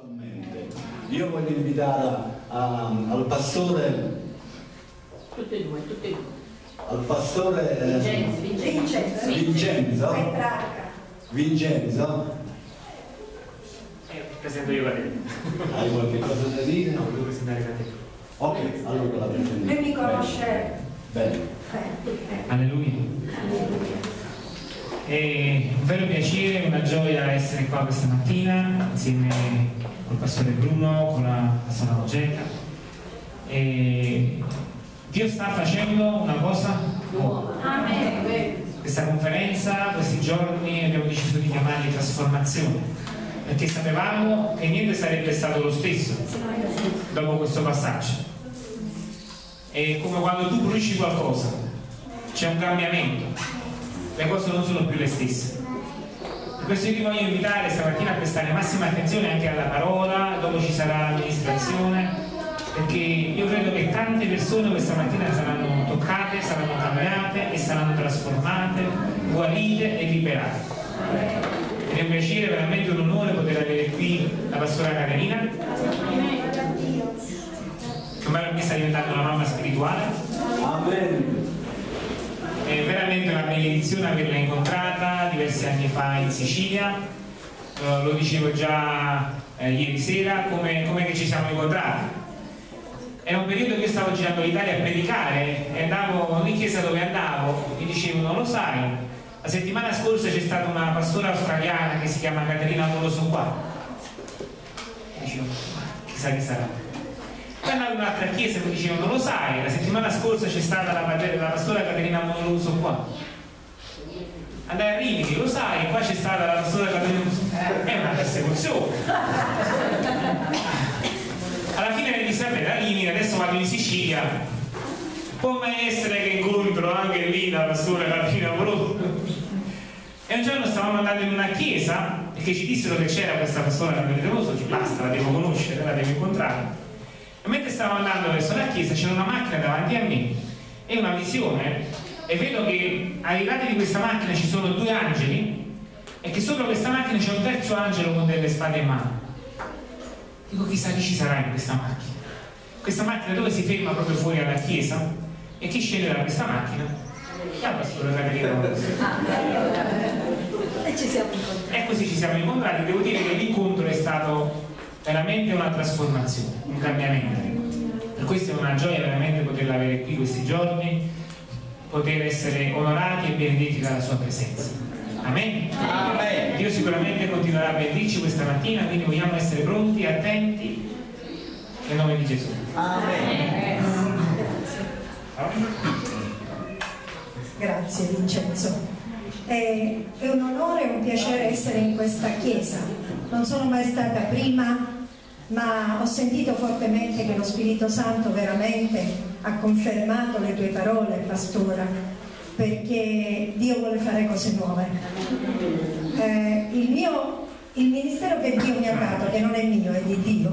Attualmente. Io voglio invitare a- al pastore, Tutte e due, tutte e due. al pastore eh, Vincenzo, Vincenzo. Vincenzo. Vincenzo, Eh, presento io la te. hai qualche cosa da dire? No, devo presentare la te. Ok, allora la presento. Lui mi conosce Bene. bene. Alleluia. È un vero piacere, una gioia essere qua questa mattina insieme col pastore Bruno, con la pastora Rogetta. E Dio sta facendo una cosa nuova. Questa conferenza, questi giorni abbiamo deciso di chiamarli trasformazione, perché sapevamo che niente sarebbe stato lo stesso dopo questo passaggio. È come quando tu bruci qualcosa, c'è un cambiamento, le cose non sono più le stesse. Questo io ti voglio invitare stamattina a prestare massima attenzione anche alla parola, dopo ci sarà l'amministrazione, perché io credo che tante persone questa mattina saranno toccate, saranno cambiate e saranno trasformate, guarite e liberate. Ed è un piacere, veramente un onore poter avere qui la pastora Caterina, che ormai mi sta diventando una mamma spirituale. Amen. È veramente una benedizione averla incontrata diversi anni fa in Sicilia, Eh, lo dicevo già eh, ieri sera, come, come che ci siamo incontrati. Era un periodo che stavo girando l'Italia a predicare e andavo ogni chiesa dove andavo, mi dicevano, lo sai, la settimana scorsa c'è stata una pastora australiana che si chiama Caterina non lo so qua. Dicevo, "Ma chissà chi sarà. Poi andavo in un'altra chiesa e mi dicevano, lo sai, la settimana scorsa c'è stata la, la pastora Caterina Monoluso qua. Andai a Rimini, lo sai, qua c'è stata la pastora Caterina Monoluso. È una persecuzione. Alla fine mi vabbè, da Rimini, adesso vado in Sicilia. Può mai essere che incontro anche lì la pastora Caterina Monoluso? E un giorno stavamo andando in una chiesa perché ci dissero che c'era questa pastora Caterina Monoluso, ci basta, la devo conoscere, la devo incontrare. Mentre stavo andando verso la chiesa c'era una macchina davanti a me e una visione e vedo che ai lati di questa macchina ci sono due angeli e che sopra questa macchina c'è un terzo angelo con delle spade in mano. Dico chissà chi ci sarà in questa macchina. Questa macchina dove si ferma proprio fuori alla chiesa e chi scende da questa macchina? La pastora Caterina Rossi. E ci siamo incontrati. E così ci siamo incontrati, devo dire che l'incontro è stato veramente una trasformazione, un cambiamento. Per questo è una gioia veramente poterla avere qui questi giorni, poter essere onorati e benedetti dalla sua presenza. Amen? Amen. Dio sicuramente continuerà a bendirci questa mattina, quindi vogliamo essere pronti, attenti, nel nome di Gesù. Amen. Grazie Vincenzo. È, è un onore e un piacere essere in questa chiesa. Non sono mai stata prima, ma ho sentito fortemente che lo Spirito Santo veramente ha confermato le tue parole, pastora, perché Dio vuole fare cose nuove. Eh, il, mio, il ministero che Dio mi ha dato, che non è mio, è di Dio,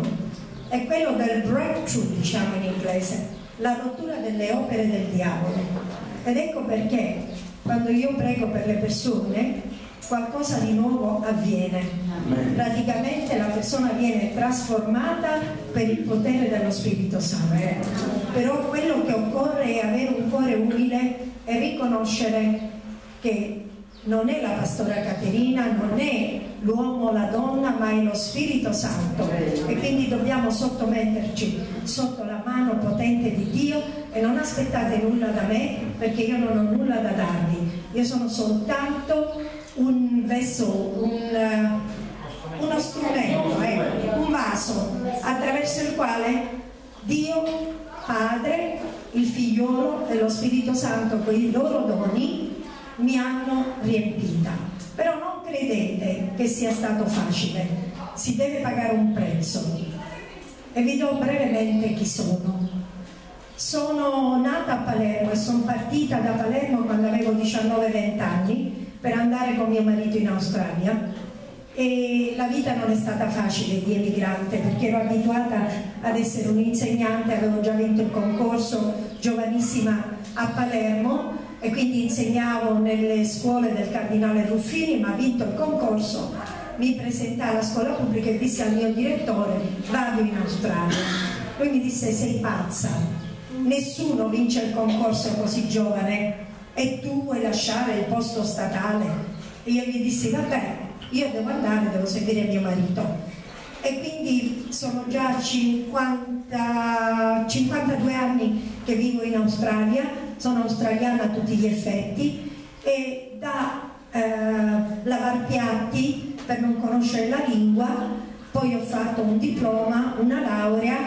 è quello del breakthrough, diciamo in inglese, la rottura delle opere del diavolo. Ed ecco perché quando io prego per le persone qualcosa di nuovo avviene. Praticamente la persona viene trasformata per il potere dello Spirito Santo. Però quello che occorre è avere un cuore umile e riconoscere che non è la pastora Caterina, non è l'uomo o la donna, ma è lo Spirito Santo e quindi dobbiamo sottometterci sotto la mano potente di Dio e non aspettate nulla da me perché io non ho nulla da darvi, io sono soltanto un vessel, un, eh, uno strumento, ecco, un vaso attraverso il quale Dio Padre, il figliolo e lo Spirito Santo con i loro doni mi hanno riempita. Però non credete che sia stato facile, si deve pagare un prezzo. E vi do brevemente chi sono. Sono nata a Palermo e sono partita da Palermo quando avevo 19-20 anni per andare con mio marito in Australia e la vita non è stata facile di emigrante perché ero abituata ad essere un'insegnante, avevo già vinto il concorso giovanissima a Palermo e quindi insegnavo nelle scuole del cardinale Ruffini, ma vinto il concorso mi presentai alla scuola pubblica e dissi al mio direttore vado in Australia. Lui mi disse sei pazza, nessuno vince il concorso così giovane e tu vuoi lasciare il posto statale? E io gli dissi vabbè, io devo andare, devo seguire mio marito. E quindi sono già 50, 52 anni che vivo in Australia, sono australiana a tutti gli effetti e da eh, lavar piatti per non conoscere la lingua, poi ho fatto un diploma, una laurea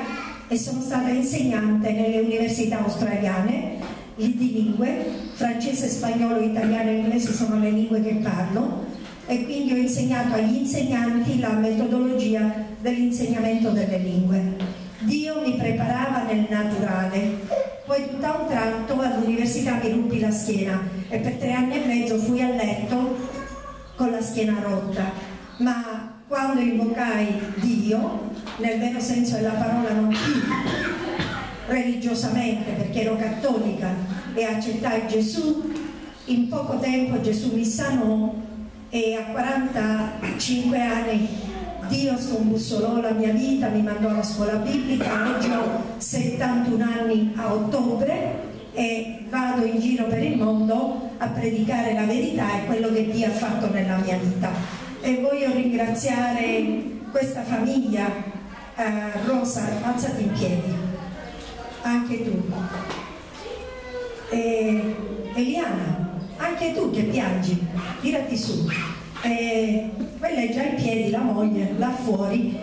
e sono stata insegnante nelle università australiane di lingue, francese, spagnolo, italiano e inglese sono le lingue che parlo e quindi ho insegnato agli insegnanti la metodologia dell'insegnamento delle lingue. Dio mi preparava nel naturale, poi tutto a un tratto all'università mi ruppi la schiena e per tre anni e mezzo fui a letto con la schiena rotta, ma quando invocai Dio, nel vero senso della parola non più religiosamente perché ero cattolica e accettai Gesù, in poco tempo Gesù mi sanò e a 45 anni Dio scombussolò la mia vita, mi mandò alla scuola biblica, oggi ho 71 anni a ottobre e vado in giro per il mondo a predicare la verità e quello che Dio ha fatto nella mia vita. E voglio ringraziare questa famiglia, eh, Rosa, alzati in piedi, anche tu. E, Eliana, anche tu che piangi, tirati su. E, quella è già in piedi, la moglie, là fuori.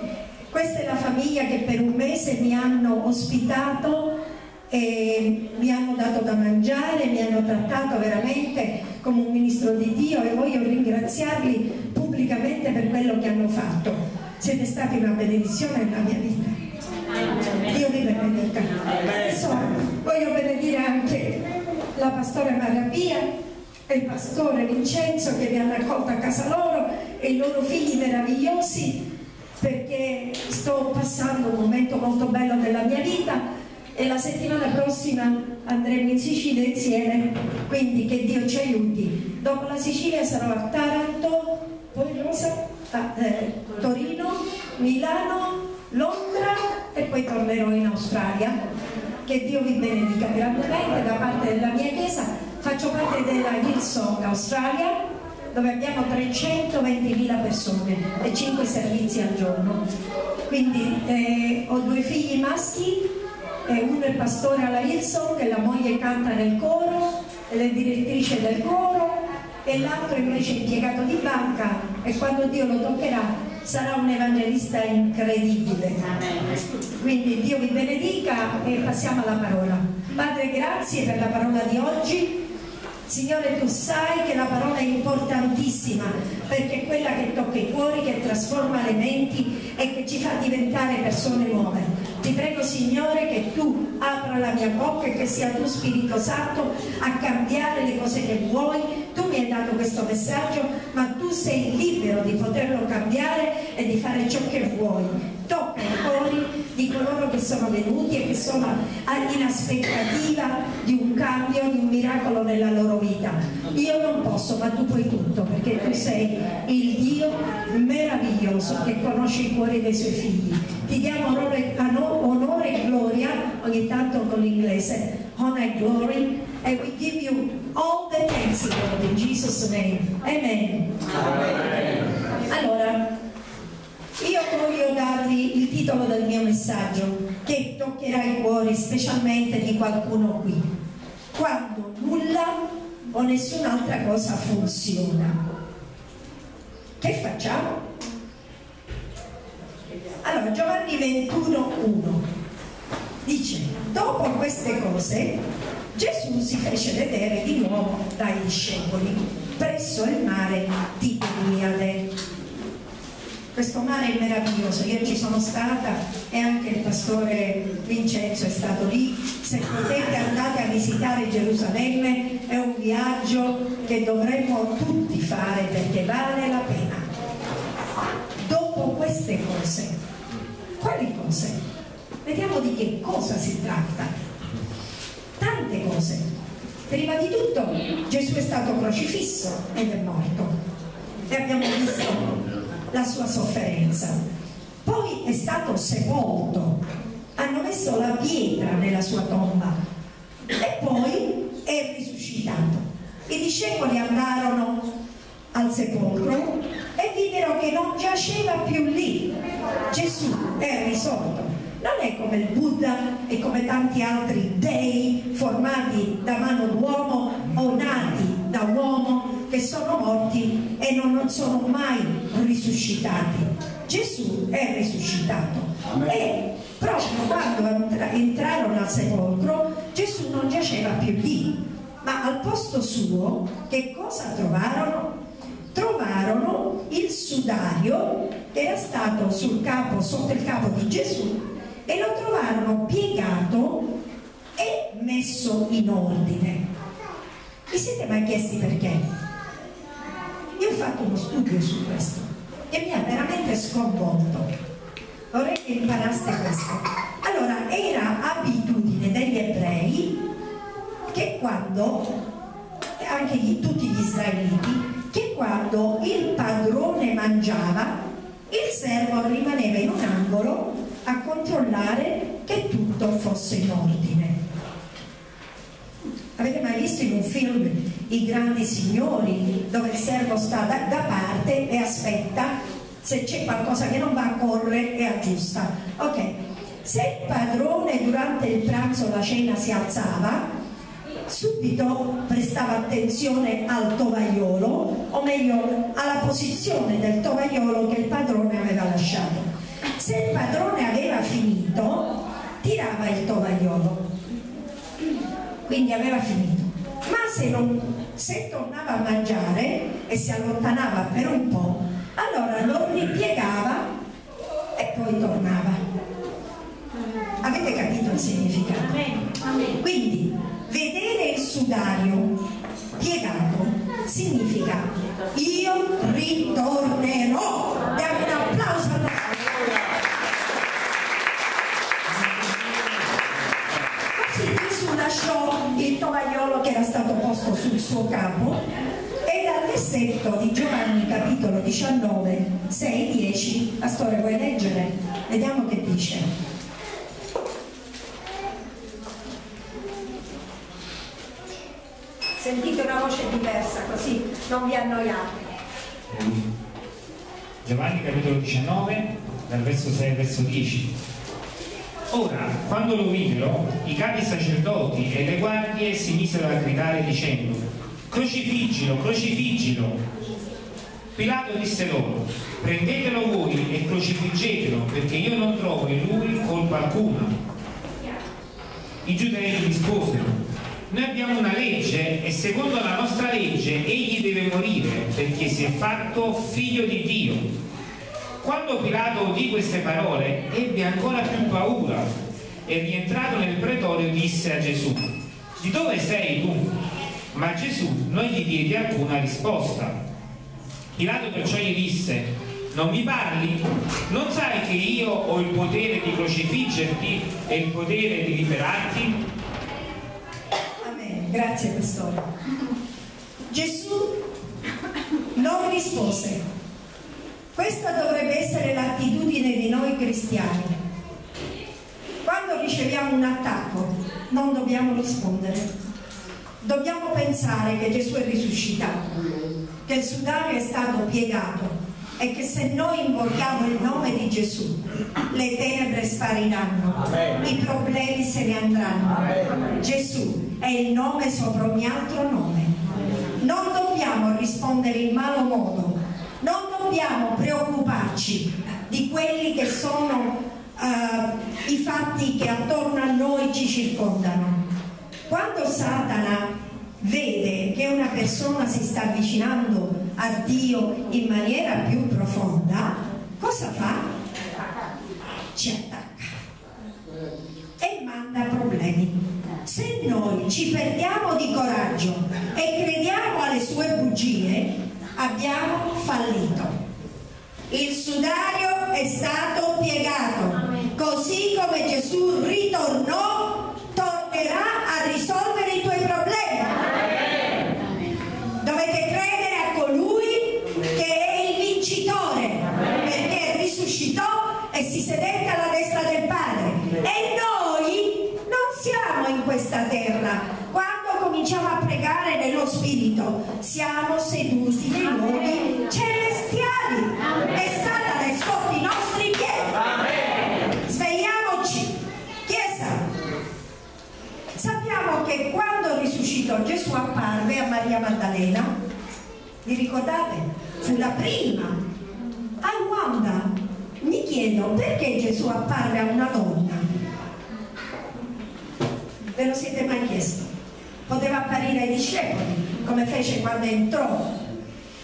Questa è la famiglia che per un mese mi hanno ospitato e mi hanno dato da mangiare, mi hanno trattato veramente come un ministro di Dio e voglio ringraziarli pubblicamente per quello che hanno fatto. Siete stati una benedizione nella mia vita. Dio vi benedica. Adesso voglio benedire anche la pastore Marabia e il pastore Vincenzo che mi hanno accolto a casa loro e i loro figli meravigliosi perché sto passando un momento molto bello della mia vita e la settimana prossima andremo in Sicilia insieme, quindi che Dio ci aiuti. Dopo la Sicilia sarò a Taranto, poi Rosa, a, eh, Torino, Milano, Londra e poi tornerò in Australia. Che Dio vi benedica grandemente da parte della mia chiesa. Faccio parte della Hillsong Australia dove abbiamo 320.000 persone e 5 servizi al giorno. Quindi eh, ho due figli maschi eh, uno è pastore alla Hillsong e la moglie canta nel coro, ed è direttrice del coro e l'altro invece è impiegato di banca e quando Dio lo toccherà sarà un evangelista incredibile. Quindi Dio vi benedica e passiamo alla parola. Padre, grazie per la parola di oggi. Signore, tu sai che la parola è importantissima perché è quella che tocca i cuori, che trasforma le menti e che ci fa diventare persone nuove. Ti prego Signore che tu apra la mia bocca e che sia tu Spirito Santo a cambiare le cose che vuoi. Tu mi hai dato questo messaggio, ma tu sei libero di poterlo cambiare e di fare ciò che vuoi. Tocca i cuori di coloro che sono venuti e che sono in aspettativa di un cambio, di un miracolo nella loro vita. Io non posso, ma tu puoi tutto, perché tu sei il Dio meraviglioso che conosce i cuori dei suoi figli. Ti diamo onore, onore e gloria, ogni tanto con l'inglese, honor and glory, and we give you all the thanks, Lord, in Jesus' name. Amen. Allora, io voglio darvi il titolo del mio messaggio che toccherà i cuori specialmente di qualcuno qui. Quando nulla o nessun'altra cosa funziona. Che facciamo? Allora, Giovanni 21, 1 dice, dopo queste cose Gesù si fece vedere di nuovo dai discepoli presso il mare di Tiberiade. Questo mare è meraviglioso, io ci sono stata e anche il pastore Vincenzo è stato lì. Se potete andate a visitare Gerusalemme, è un viaggio che dovremmo tutti fare perché vale la pena. Dopo queste cose, quali cose? Vediamo di che cosa si tratta. Tante cose. Prima di tutto Gesù è stato crocifisso ed è morto. E abbiamo visto la sua sofferenza. Poi è stato sepolto, hanno messo la pietra nella sua tomba e poi è risuscitato. I discepoli andarono al sepolcro e videro che non giaceva più lì. Gesù è risorto. Non è come il Buddha e come tanti altri dei formati da mano d'uomo o nati da uomo che sono morti e non, sono mai risuscitati. Gesù è risuscitato Amen. e proprio quando entra- entrarono al sepolcro Gesù non giaceva più lì, ma al posto suo che cosa trovarono? Trovarono il sudario che era stato sul capo, sotto il capo di Gesù e lo trovarono piegato e messo in ordine. Vi siete mai chiesti perché? Io ho fatto uno studio su questo e mi ha veramente sconvolto. Vorrei che imparaste questo. Allora, era abitudine degli ebrei che quando, anche gli- tutti gli israeliti, che quando il padrone mangiava, il servo rimaneva in un angolo a controllare che tutto fosse in ordine. Avete mai visto in un film I grandi signori dove il servo sta da, da parte e aspetta se c'è qualcosa che non va corre e aggiusta. Ok, se il padrone durante il pranzo la cena si alzava, subito prestava attenzione al tovagliolo, o meglio alla posizione del tovagliolo che il padrone aveva lasciato. Se il padrone aveva finito, tirava il tovagliolo quindi aveva finito. Ma se, non, se tornava a mangiare e si allontanava per un po', allora lo ripiegava e poi tornava. Avete capito il significato? Quindi vedere il sudario piegato significa io ritornerò. Diamo un applauso posto sul suo capo e dal versetto di Giovanni capitolo 19, 6, 10, la storia vuoi leggere? Vediamo che dice. Sentite una voce diversa così non vi annoiate. Giovanni capitolo 19, dal verso 6 al verso 10. Ora, quando lo videro, i capi sacerdoti e le guardie si misero a gridare dicendo, crocifiggilo, crocifiggilo. Pilato disse loro, prendetelo voi e crocifiggetelo, perché io non trovo in lui colpa alcuna. I giudei risposero, noi abbiamo una legge e secondo la nostra legge egli deve morire perché si è fatto figlio di Dio. Quando Pilato udì queste parole ebbe ancora più paura e rientrato nel pretorio disse a Gesù, di dove sei tu? Ma Gesù non gli diede alcuna risposta. Pilato perciò gli disse, non mi parli? Non sai che io ho il potere di crocifiggerti e il potere di liberarti? Amen. Grazie Pastore. Gesù non rispose. Questa dovrebbe essere l'attitudine di noi cristiani. Quando riceviamo un attacco non dobbiamo rispondere. Dobbiamo pensare che Gesù è risuscitato, che il sudario è stato piegato e che se noi invochiamo il nome di Gesù le tenebre spariranno, i problemi se ne andranno. Gesù è il nome sopra ogni altro nome. Non dobbiamo rispondere in malo modo, dobbiamo preoccuparci di quelli che sono eh, i fatti che attorno a noi ci circondano. Quando Satana vede che una persona si sta avvicinando a Dio in maniera più profonda, cosa fa? Ci attacca e manda problemi. Se noi ci perdiamo di coraggio e crediamo alle sue bugie, abbiamo fallito. Il sudario è stato piegato. Così come Gesù ritornò, tornerà a risolvere i tuoi problemi. Dovete credere a colui che è il vincitore, perché risuscitò e si sedette alla destra del Padre. E noi non siamo in questa terra. Quando cominciamo a pregare nello Spirito, siamo seduti nei luoghi che quando risuscitò Gesù apparve a Maria Maddalena, vi ricordate? Fu la prima a Wanda. Mi chiedo perché Gesù apparve a una donna? Ve lo siete mai chiesto? Poteva apparire ai discepoli, come fece quando entrò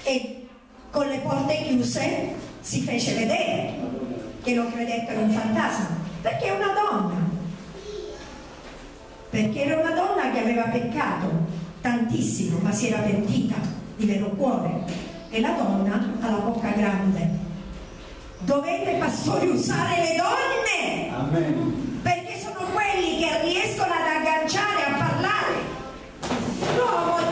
e con le porte chiuse si fece vedere che lo credettero un fantasma, perché è una donna. Perché era una donna che aveva peccato tantissimo, ma si era pentita di vero cuore. E la donna ha la bocca grande. Dovete, pastori, usare le donne! Amen. perché sono quelli che riescono ad agganciare a parlare. L'uomo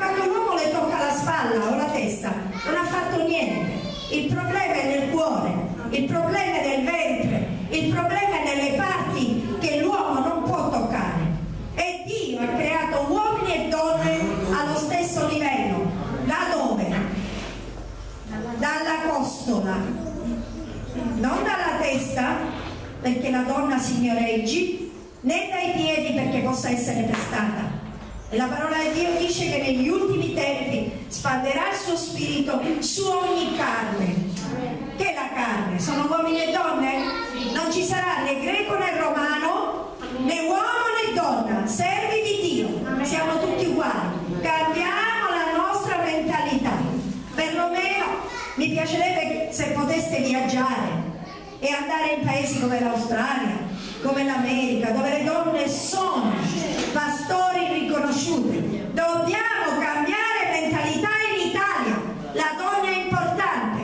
quando l'uomo le tocca la spalla o la testa, non ha fatto niente. Il problema è nel cuore, il problema è nel ventre, il problema è nelle parti che l'uomo non può toccare. E Dio ha creato uomini e donne allo stesso livello. Da dove? Dalla costola, non dalla testa, perché la donna signoreggi, né dai piedi perché possa essere pestata. E la parola di Dio dice che negli ultimi tempi spanderà il suo spirito su ogni carne. Che è la carne? Sono uomini e donne? Non ci sarà né greco né romano, né uomo né donna, servi di Dio. Siamo tutti uguali. Cambiamo la nostra mentalità. Perlomeno mi piacerebbe se poteste viaggiare e andare in paesi come l'Australia, come l'America, dove le donne sono pastori riconosciuti. Dobbiamo cambiare mentalità in Italia. La donna è importante,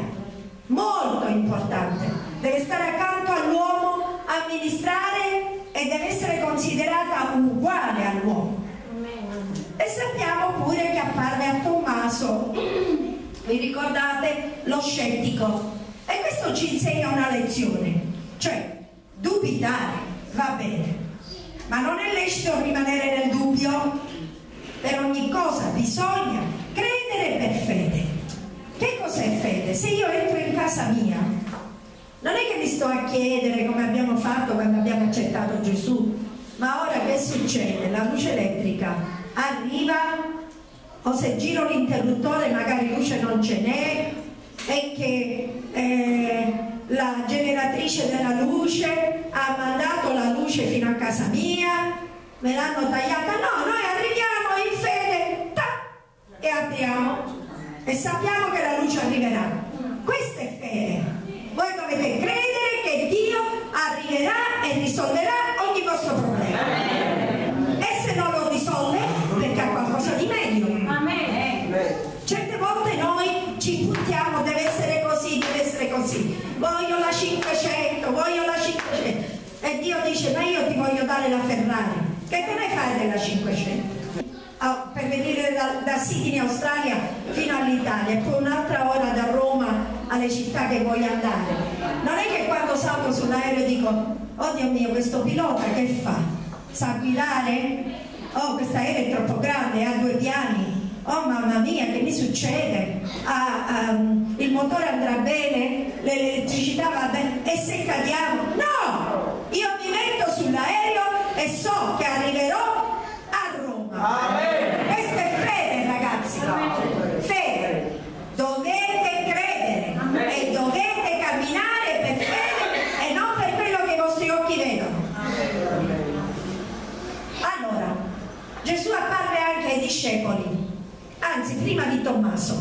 molto importante. Deve stare accanto all'uomo, amministrare e deve essere considerata uguale all'uomo. E sappiamo pure che apparve a Tommaso, vi ricordate, lo scettico. E questo ci insegna una lezione, cioè dubitare va bene, ma non è lecito rimanere nel dubbio. Per ogni cosa bisogna credere per fede. Che cos'è fede? Se io entro in casa mia, non è che mi sto a chiedere come abbiamo fatto quando abbiamo accettato Gesù, ma ora che succede? La luce elettrica arriva o se giro l'interruttore magari luce non ce n'è e che eh, la generatrice della luce ha mandato la luce fino a casa mia, me l'hanno tagliata, no, noi arriviamo in fede ta, e apriamo e sappiamo che la luce arriverà. Questa è fede. Voi dovete credere che Dio arriverà e risolverà ogni vostro problema. E se non lo risolve, perché ha qualcosa di meglio. Certe volte noi ci puntiamo, deve essere così, deve essere così. Voglio la 500, voglio la 500. E Dio dice, ma io ti voglio dare la Ferrari. Che te ne fai della 500? Ah, per venire da, da Sydney Australia fino all'Italia e poi un'altra ora da Roma alle città che vuoi andare. Non è che quando salgo sull'aereo dico, oh Dio mio, questo pilota che fa? Sa guidare? Oh, questo aereo è troppo grande, ha due piani. Oh mamma mia, che mi succede? Ah, um, il motore andrà bene? L'elettricità va bene? E se cadiamo? No! Io e so che arriverò a Roma. Questa è fede, ragazzi. Fede. Dovete credere e dovete camminare per fede e non per quello che i vostri occhi vedono. Allora, Gesù apparve anche ai discepoli, anzi prima di Tommaso,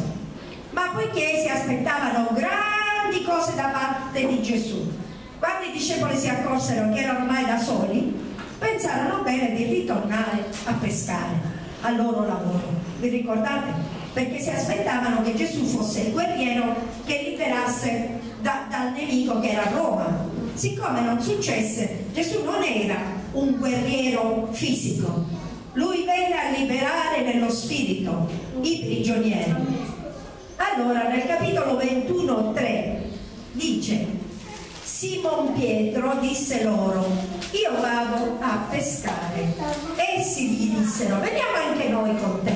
ma poiché si aspettavano grandi cose da parte di Gesù, quando i discepoli si accorsero che erano ormai da soli, pensarono bene di ritornare a pescare al loro lavoro. Vi ricordate? Perché si aspettavano che Gesù fosse il guerriero che liberasse da- dal nemico che era Roma. Siccome non successe, Gesù non era un guerriero fisico, lui venne a liberare nello spirito i prigionieri. Allora nel capitolo 21.3 dice Simon Pietro disse loro io vado a pescare. Essi gli dissero veniamo anche noi con te.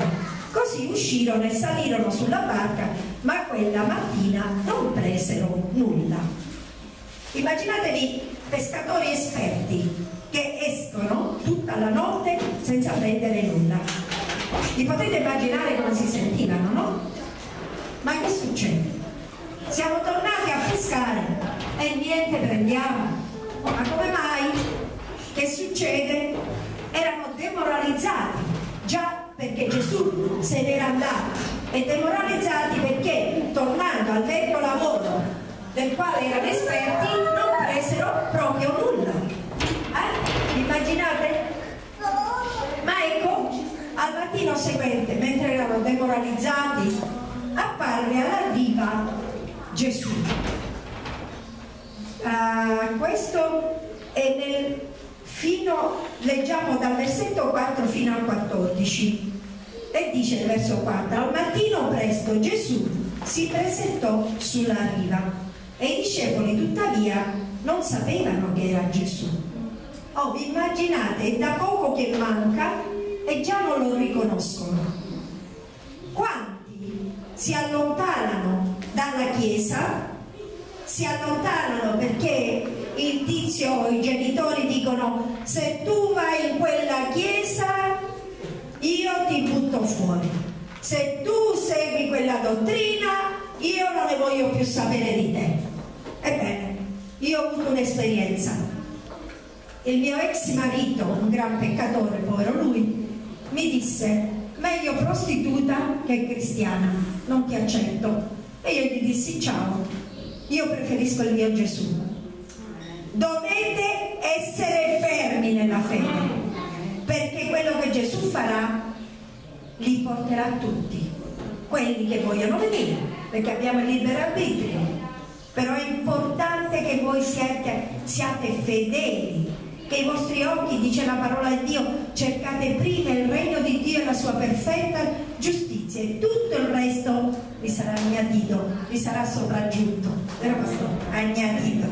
Così uscirono e salirono sulla barca, ma quella mattina non presero nulla. Immaginatevi pescatori esperti che escono tutta la notte senza prendere nulla. Vi potete immaginare come si sentivano, no? Ma che succede? Siamo tornati a pescare e niente prendiamo. Ma come mai? Che succede? Erano demoralizzati, già perché Gesù se n'era andato e demoralizzati perché tornando al vecchio lavoro del quale erano esperti non presero proprio nulla. Eh? Immaginate? Ma ecco, al mattino seguente, mentre erano demoralizzati, apparve alla riva Gesù. Uh, questo è nel fino, leggiamo dal versetto 4 fino al 14 e dice il verso 4 al mattino presto Gesù si presentò sulla riva e i discepoli tuttavia non sapevano che era Gesù. Oh vi immaginate è da poco che manca e già non lo riconoscono. Quanti si allontanano dalla chiesa si allontanano perché il tizio o i genitori dicono se tu vai in quella chiesa io ti butto fuori. Se tu segui quella dottrina io non ne voglio più sapere di te. Ebbene io ho avuto un'esperienza. Il mio ex marito un gran peccatore povero lui mi disse meglio prostituta che cristiana non ti accetto e io gli dissi ciao io preferisco il mio Gesù. Dovete essere fermi nella fede perché quello che Gesù farà li porterà tutti quelli che vogliono venire perché abbiamo il libero arbitrio. Però è importante che voi siate, siate fedeli che i vostri occhi, dice la parola di Dio, cercate prima il regno di Dio e la sua perfetta giustizia e tutto il resto vi sarà agnatito, vi sarà sopraggiunto. Vero pastore? Agnatito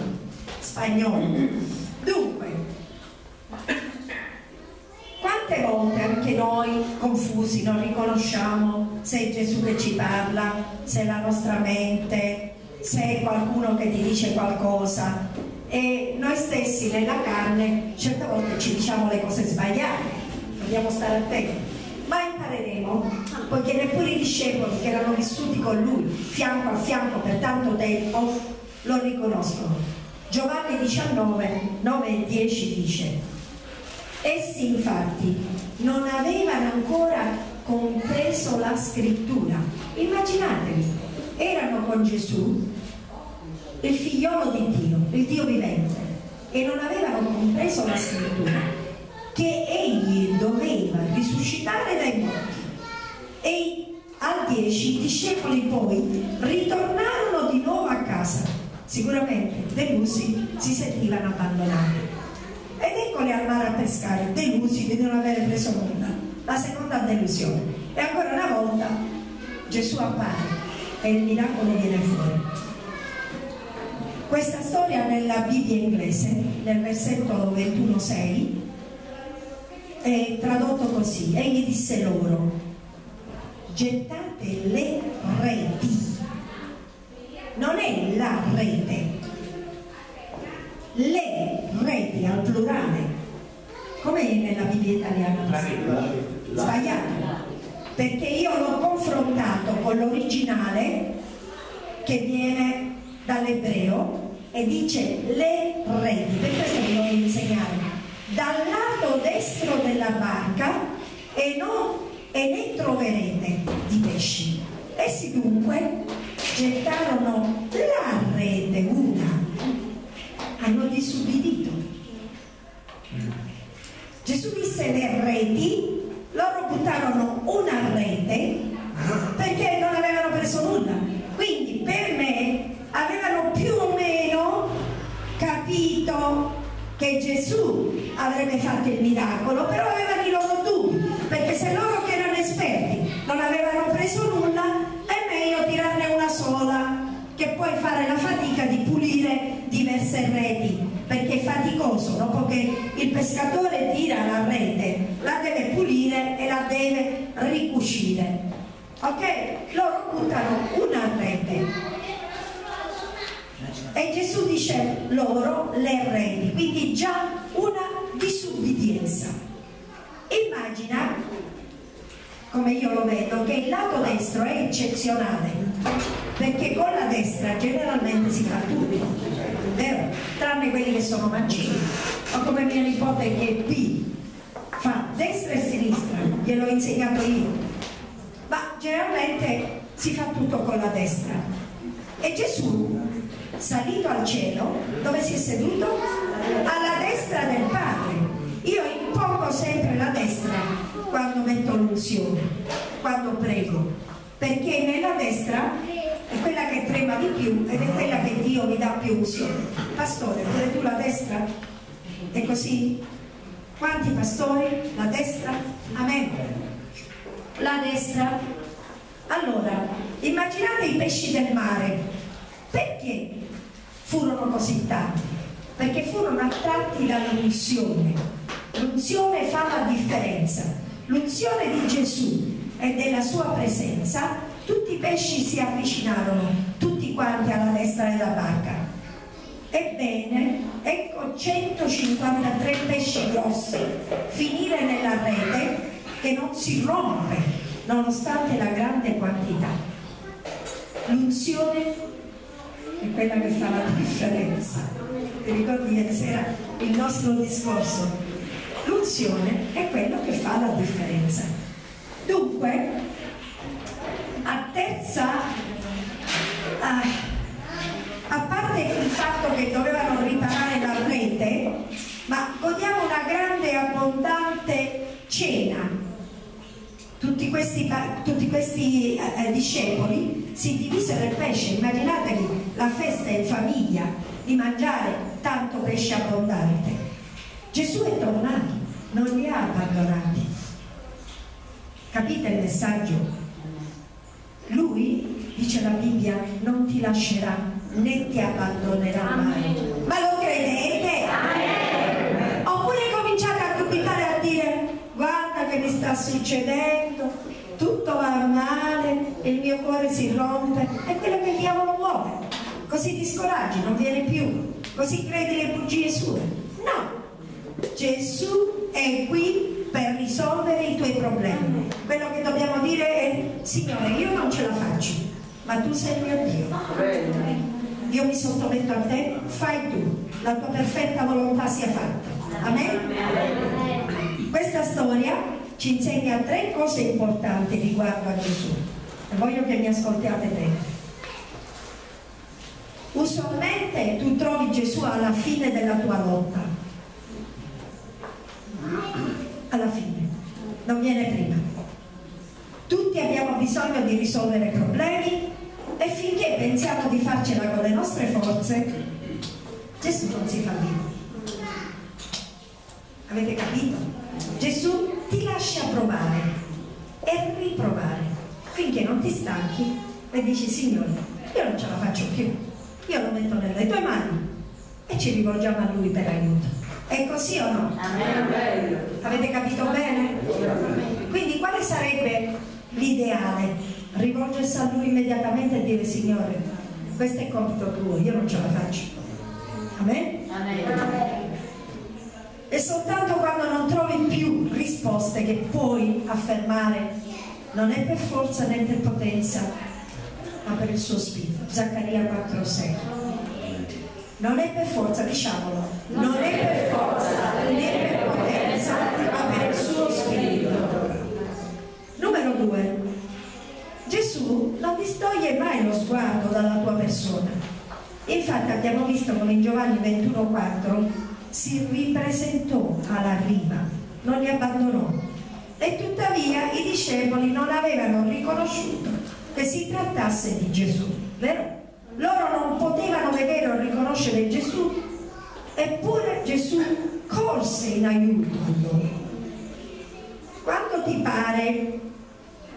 spagnolo. Dunque, quante volte anche noi confusi non riconosciamo se è Gesù che ci parla, se è la nostra mente, se è qualcuno che ti dice qualcosa e noi stessi nella carne certe volte ci diciamo le cose sbagliate, dobbiamo stare attenti ma impareremo, poiché neppure i discepoli che erano vissuti con lui fianco a fianco per tanto tempo lo riconoscono. Giovanni 19, 9 e 10 dice Essi infatti non avevano ancora compreso la scrittura. Immaginatevi, erano con Gesù, il figliolo di Dio, il Dio vivente, e non avevano compreso la scrittura, che egli doveva risuscitare dai morti. E al 10 i discepoli poi ritornarono di nuovo a casa sicuramente delusi si sentivano abbandonati. Ed eccoli al mare a pescare, delusi di non avere preso nulla. La seconda delusione. E ancora una volta Gesù appare e il miracolo viene fuori. Questa storia nella Bibbia inglese, nel versetto 21.6, è tradotto così. Egli disse loro, gettate le reti. Non è la rete, le reti al plurale, come è nella Bibbia italiana? Sbagliato, perché io l'ho confrontato con l'originale che viene dall'ebreo e dice le reti, per questo vi voglio insegnare, dal lato destro della barca e, non, e ne troverete di pesci. Essi dunque gettarono la rete, una, hanno disubbidito. Gesù disse le reti, loro buttarono una rete perché non avevano preso nulla. Quindi per me avevano più o meno capito che Gesù avrebbe fatto il miracolo, però avevano i loro dubbi, perché se loro che erano esperti non avevano preso nulla, è meglio tirarne una sola, che puoi fare la fatica di pulire diverse reti, perché è faticoso, dopo che il pescatore tira la rete, la deve pulire e la deve ricucire. Ok? Loro buttano una rete Gesù dice loro le reti, quindi già una disubbidienza. Immagina, come io lo vedo, che il lato destro è eccezionale, perché con la destra generalmente si fa tutto, vero? Tranne quelli che sono mancini, o come mia nipote che è P, fa destra e sinistra, gliel'ho insegnato io, ma generalmente si fa tutto con la destra. E Gesù salito al cielo, dove si è seduto? Alla destra del Padre. Io impongo sempre la destra quando metto l'unzione, quando prego, perché nella destra è quella che trema di più ed è quella che Dio mi dà più unzione. Pastore, pure tu la destra? È così? Quanti pastori? La destra? Amen. La destra? Allora, immaginate i pesci del mare. Perché furono così tanti? Perché furono attratti dall'unzione. L'unzione fa la differenza. L'unzione di Gesù e della sua presenza, tutti i pesci si avvicinarono, tutti quanti alla destra della barca. Ebbene, ecco 153 pesci grossi finire nella rete che non si rompe nonostante la grande quantità. L'unzione è quella che fa la differenza. Ti ricordi ieri sera il nostro discorso? L'unzione è quello che fa la differenza. Dunque, a terza, a, a parte il fatto che dovevano riparare la rete, ma godiamo una grande e abbondante cena tutti questi, tutti questi eh, discepoli si divisero il pesce, immaginatevi la festa in famiglia di mangiare tanto pesce abbondante. Gesù è tornato, non li ha abbandonati. Capite il messaggio? Lui, dice la Bibbia, non ti lascerà né ti abbandonerà mai. Ma lo credete? Oppure cominciate a dubitare a dire guarda che mi sta succedendo, tutto va male, il mio cuore si rompe, è quello che il diavolo vuole. Così ti scoraggi, non viene più, così credi le bugie sue. No, Gesù è qui per risolvere i tuoi problemi. Quello che dobbiamo dire è, Signore, io non ce la faccio, ma tu sei il mio Dio. Io mi sottometto a te, fai tu, la tua perfetta volontà sia fatta. Amen? Questa storia ci insegna tre cose importanti riguardo a Gesù e voglio che mi ascoltiate bene. Usualmente tu trovi Gesù alla fine della tua lotta, alla fine, non viene prima. Tutti abbiamo bisogno di risolvere problemi e finché pensiamo di farcela con le nostre forze, Gesù non si fa vivo. Avete capito? Gesù ti lascia provare e riprovare finché non ti stanchi e dici Signore, io non ce la faccio più, io lo metto nelle tue mani e ci rivolgiamo a Lui per aiuto. È così o no? Avete capito bene? Quindi quale sarebbe l'ideale? Rivolgersi a Lui immediatamente e dire Signore, questo è compito tuo, io non ce la faccio. Amen? E soltanto quando non trovi più risposte che puoi affermare, non è per forza né per potenza, ma per il suo spirito. Zaccaria 4,6. Non è per forza, diciamolo, non è per forza né per potenza, ma per il suo spirito. Numero due, Gesù non distoglie mai lo sguardo dalla tua persona. Infatti abbiamo visto come in Giovanni 21,4 si ripresentò alla riva, non li abbandonò. E tuttavia i discepoli non avevano riconosciuto che si trattasse di Gesù, vero? Loro non potevano vedere o riconoscere Gesù, eppure Gesù corse in aiuto a loro. Quando ti pare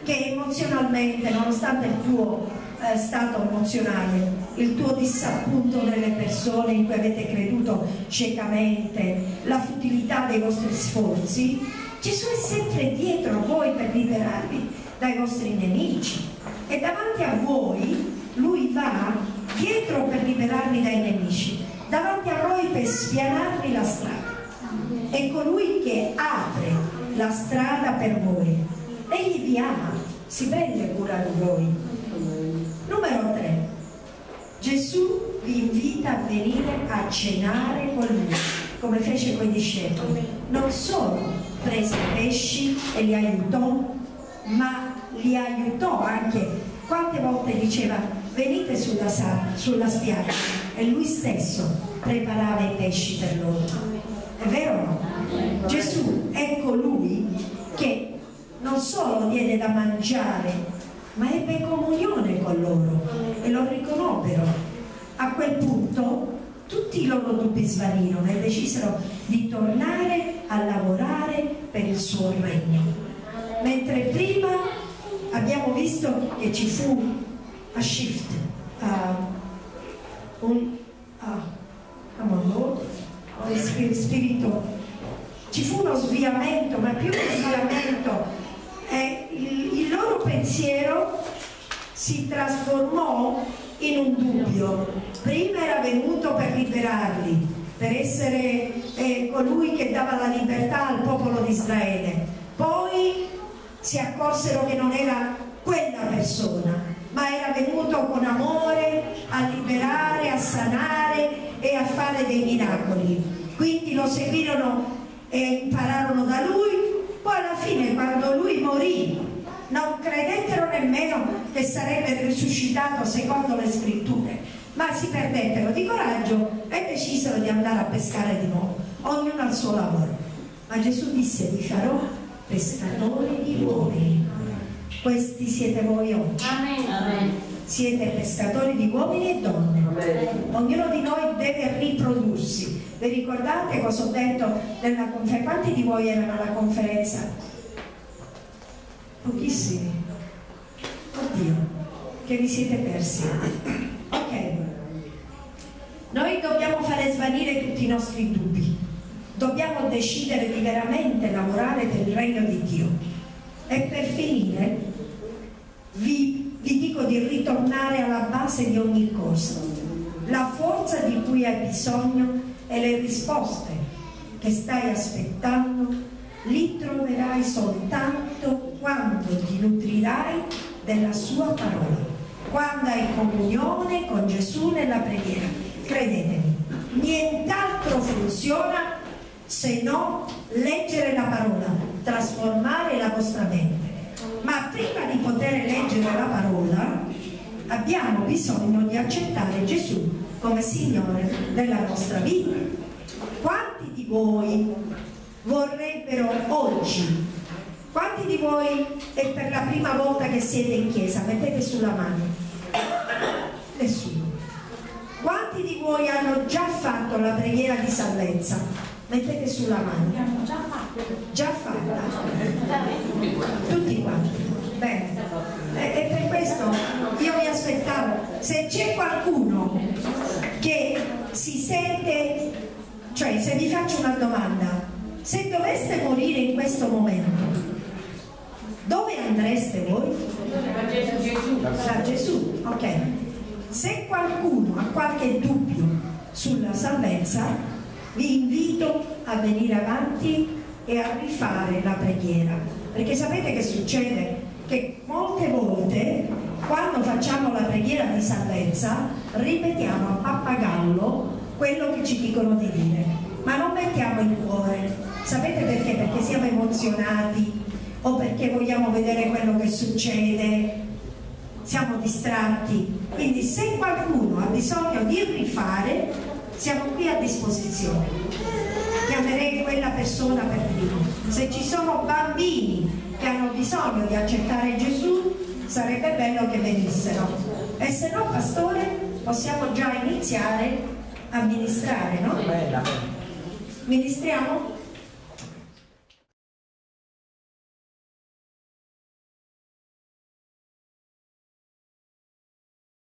che emozionalmente, nonostante il tuo eh, stato emozionale, il tuo disappunto nelle persone in cui avete creduto ciecamente, la futilità dei vostri sforzi, Gesù è sempre dietro voi per liberarvi dai vostri nemici e davanti a voi lui va dietro per liberarvi dai nemici, davanti a voi per spianarvi la strada. È colui che apre la strada per voi. Egli vi ama, si prende cura di voi. Numero 3. Gesù vi invita a venire a cenare con lui, come fece con i discepoli. Non solo prese pesci e li aiutò, ma li aiutò anche. Quante volte diceva venite sulla, sulla spiaggia e lui stesso preparava i pesci per loro. È vero o no? Gesù è colui che non solo diede da mangiare, ma ebbe comunione con loro e lo riconobbero. A quel punto tutti i loro dubbi svanirono e decisero di tornare a lavorare per il suo regno. Mentre prima abbiamo visto che ci fu a shift, uh, un, uh, amor, spirito, ci fu uno sviamento, ma più che sviamento, eh, il, il loro pensiero si trasformò in un dubbio. Prima era venuto per liberarli, per essere eh, colui che dava la libertà al popolo di Israele. Poi si accorsero che non era quella persona, ma era venuto con amore a liberare, a sanare e a fare dei miracoli. Quindi lo seguirono e impararono da lui, poi alla fine quando lui morì non credettero nemmeno che sarebbe risuscitato secondo le scritture, ma si perdettero di coraggio e decisero di andare a pescare di nuovo, ognuno al suo lavoro. Ma Gesù disse, vi farò pescatori di uomini. Questi siete voi oggi. Amen. Siete pescatori di uomini e donne. Ognuno di noi deve riprodursi. Vi ricordate cosa ho detto nella conferenza? Quanti di voi erano alla conferenza? Pochissimi. Oddio, che vi siete persi. Ok. Noi dobbiamo fare svanire tutti i nostri dubbi. Dobbiamo decidere di veramente lavorare per il regno di Dio. E per finire, vi, vi dico di ritornare alla base di ogni corso. La forza di cui hai bisogno e le risposte che stai aspettando li troverai soltanto quando ti nutrirai della sua parola, quando hai comunione con Gesù nella preghiera. Credetemi, nient'altro funziona se no leggere la parola, trasformare la vostra mente. Ma prima di poter leggere la parola abbiamo bisogno di accettare Gesù come Signore della nostra vita. Quanti di voi vorrebbero oggi, quanti di voi è per la prima volta che siete in chiesa? Mettete sulla mano. Nessuno. Quanti di voi hanno già fatto la preghiera di salvezza? Mettete sulla mano. Già fatta. Già fatta. Tutti quanti. Bene. E, e per questo io mi aspettavo, se c'è qualcuno che si sente, cioè se vi faccio una domanda, se doveste morire in questo momento, dove andreste voi? Da Gesù. Da Gesù, ok. Se qualcuno ha qualche dubbio sulla salvezza, vi invito a venire avanti e a rifare la preghiera. Perché sapete che succede? Che molte volte quando facciamo la preghiera di salvezza ripetiamo a pappagallo quello che ci dicono di dire, ma non mettiamo il cuore. Sapete perché? Perché siamo emozionati o perché vogliamo vedere quello che succede, siamo distratti. Quindi se qualcuno ha bisogno di rifare, siamo qui a disposizione. Chiamerei quella persona per primo. Se ci sono bambini che hanno bisogno di accettare Gesù, sarebbe bello che venissero. E se no, pastore, possiamo già iniziare a ministrare, no? Ministriamo?